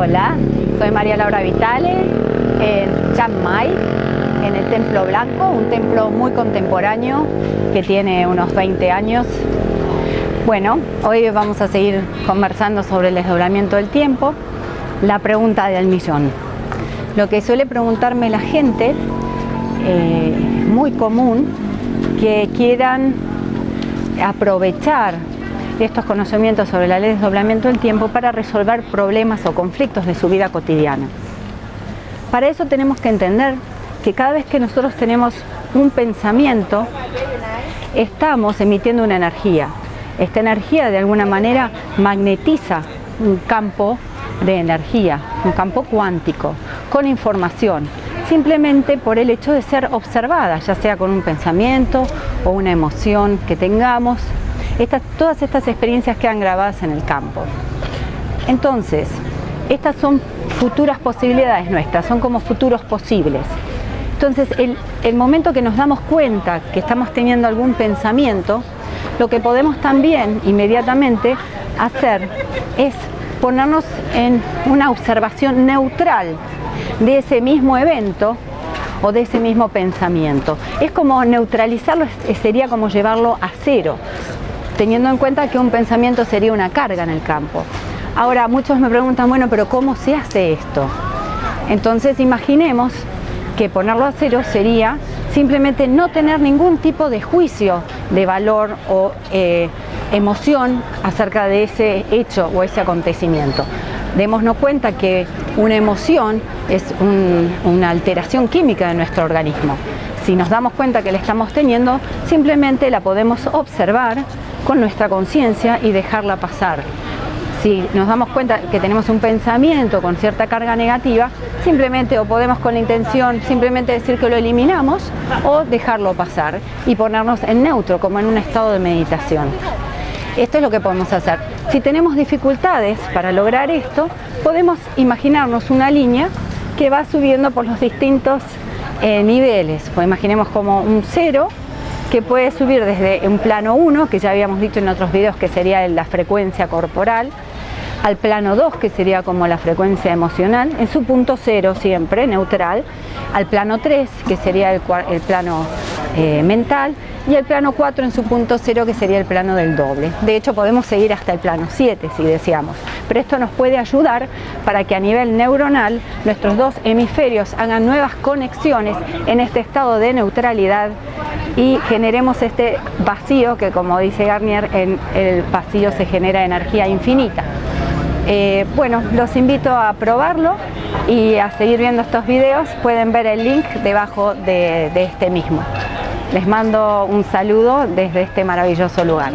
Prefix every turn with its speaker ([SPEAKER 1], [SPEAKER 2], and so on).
[SPEAKER 1] Hola, soy María Laura Vitale en Chiang en el Templo Blanco, un templo muy contemporáneo que tiene unos 20 años. Bueno, hoy vamos a seguir conversando sobre el desdoblamiento del tiempo. La pregunta del millón. Lo que suele preguntarme la gente, eh, muy común, que quieran aprovechar estos conocimientos sobre la ley de desdoblamiento del tiempo para resolver problemas o conflictos de su vida cotidiana. Para eso tenemos que entender que cada vez que nosotros tenemos un pensamiento, estamos emitiendo una energía. Esta energía de alguna manera magnetiza un campo de energía, un campo cuántico, con información, simplemente por el hecho de ser observada, ya sea con un pensamiento o una emoción que tengamos, todas estas experiencias quedan grabadas en el campo. Entonces, estas son futuras posibilidades nuestras, son como futuros posibles. Entonces, el, el momento que nos damos cuenta que estamos teniendo algún pensamiento, lo que podemos también inmediatamente hacer es ponernos en una observación neutral de ese mismo evento o de ese mismo pensamiento. Es como neutralizarlo, sería como llevarlo a cero teniendo en cuenta que un pensamiento sería una carga en el campo. Ahora, muchos me preguntan, bueno, pero ¿cómo se hace esto? Entonces, imaginemos que ponerlo a cero sería simplemente no tener ningún tipo de juicio de valor o eh, emoción acerca de ese hecho o ese acontecimiento. Démonos cuenta que una emoción es una alteración química de nuestro organismo. Si nos damos cuenta que la estamos teniendo, simplemente la podemos observar con nuestra conciencia y dejarla pasar. Si nos damos cuenta que tenemos un pensamiento con cierta carga negativa, simplemente o podemos con la intención simplemente decir que lo eliminamos o dejarlo pasar y ponernos en neutro, como en un estado de meditación. Esto es lo que podemos hacer. Si tenemos dificultades para lograr esto, podemos imaginarnos una línea que va subiendo por los distintos eh, niveles. Pues imaginemos como un cero que puede subir desde un plano 1, que ya habíamos dicho en otros videos que sería la frecuencia corporal, al plano 2, que sería como la frecuencia emocional, en su punto 0 siempre, neutral, al plano 3, que sería el, plano eh, mental, y el plano 4 en su punto 0, que sería el plano del doble. De hecho, podemos seguir hasta el plano 7 si deseamos, pero esto nos puede ayudar para que a nivel neuronal nuestros dos hemisferios hagan nuevas conexiones en este estado de neutralidad y generemos este vacío que como dice Garnier, en el vacío se genera energía infinita. Eh, bueno, los invito a probarlo y a seguir viendo estos videos. Pueden ver el link debajo de este mismo. Les mando un saludo desde este maravilloso lugar.